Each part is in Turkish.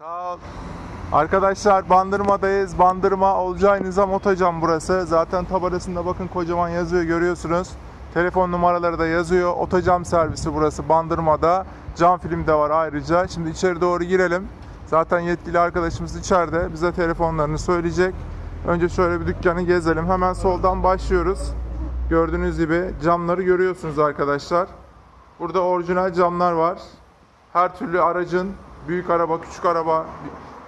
Sağ ol. Arkadaşlar Bandırma'dayız. Bandırma Olcay Nizam Otocan burası. Zaten tabelasında bakın kocaman yazıyor görüyorsunuz. Telefon numaraları da yazıyor. Otocam servisi burası Bandırma'da. Cam film de var ayrıca. Şimdi içeri doğru girelim. Zaten yetkili arkadaşımız içeride. Bize telefonlarını söyleyecek. Önce şöyle bir dükkanı gezelim. Hemen soldan başlıyoruz. Gördüğünüz gibi camları görüyorsunuz arkadaşlar. Burada orijinal camlar var. Her türlü aracın büyük araba, küçük araba,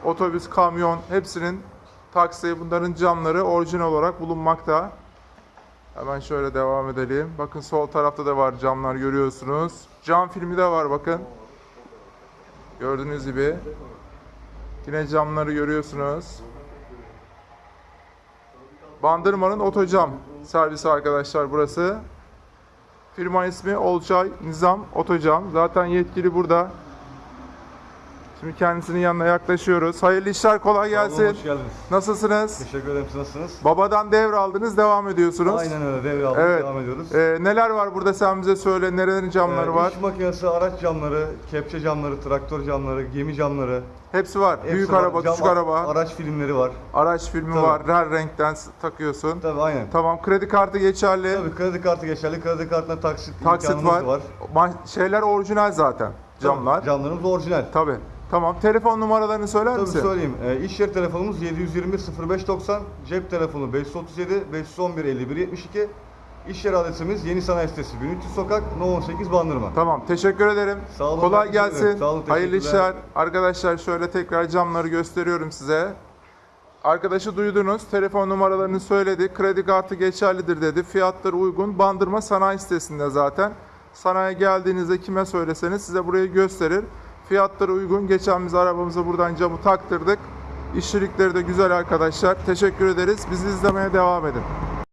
otobüs, kamyon hepsinin taksi bunların camları orijinal olarak bulunmakta. Hemen şöyle devam edelim. Bakın sol tarafta da var camlar görüyorsunuz. Cam filmi de var bakın. Gördüğünüz gibi. Yine camları görüyorsunuz. Bandırma'nın otocam servisi arkadaşlar burası. Firma ismi Olçay Nizam Otocam. Zaten yetkili burada. Şimdi kendisinin yanına yaklaşıyoruz. Hayırlı işler kolay gelsin. Hoş geldiniz. Nasılsınız? Teşekkür ederim. Siz nasılsınız? Babadan devraldınız, devam ediyorsunuz. Aynen öyle. Devraldık. Evet. Devam ediyoruz. Ee, neler var burada sen bize söyle. Nerelerin camları Ee, var? İş makinesi, araç camları, kepçe camları, traktör camları, gemi camları. Hepsi var. hepsi Büyük var. araba, Cam- küçük araba, Araç filmleri var. araç filmi Tabii. var. Her renkten s- takıyorsun. Tabii aynen. Tamam, kredi kartı geçerli. Tabii kredi kartı geçerli. Kredi kartına taksit, Taksit imkanımız var. Ma- Şeyler orijinal zaten. Camlar. Tabii, Camlarımız orijinal. Tabii. Tamam. Telefon numaralarını söyler Tabii misin? söyleyeyim. E, iş yeri telefonumuz 721 0590, cep telefonu 537 511 51 72. İş yeri adresimiz Yeni Sanayi Sitesi 1300 Sokak, No 18 Bandırma. Tamam. Teşekkür ederim. Sağ olun, Kolay ben teşekkür gelsin. ederim. Sağ olun, Hayırlı teşekkürler. işler. Arkadaşlar şöyle tekrar camları gösteriyorum size. Arkadaşı duydunuz. Telefon numaralarını söyledi. Kredi kartı geçerlidir dedi. Fiyatları uygun. Bandırma sanayi sitesinde zaten. Sanayi geldiğinizde kime söyleseniz size burayı gösterir. Fiyatları uygun. Geçen biz arabamıza buradan camı taktırdık. İşçilikleri de güzel arkadaşlar. Teşekkür ederiz. Bizi izlemeye devam edin.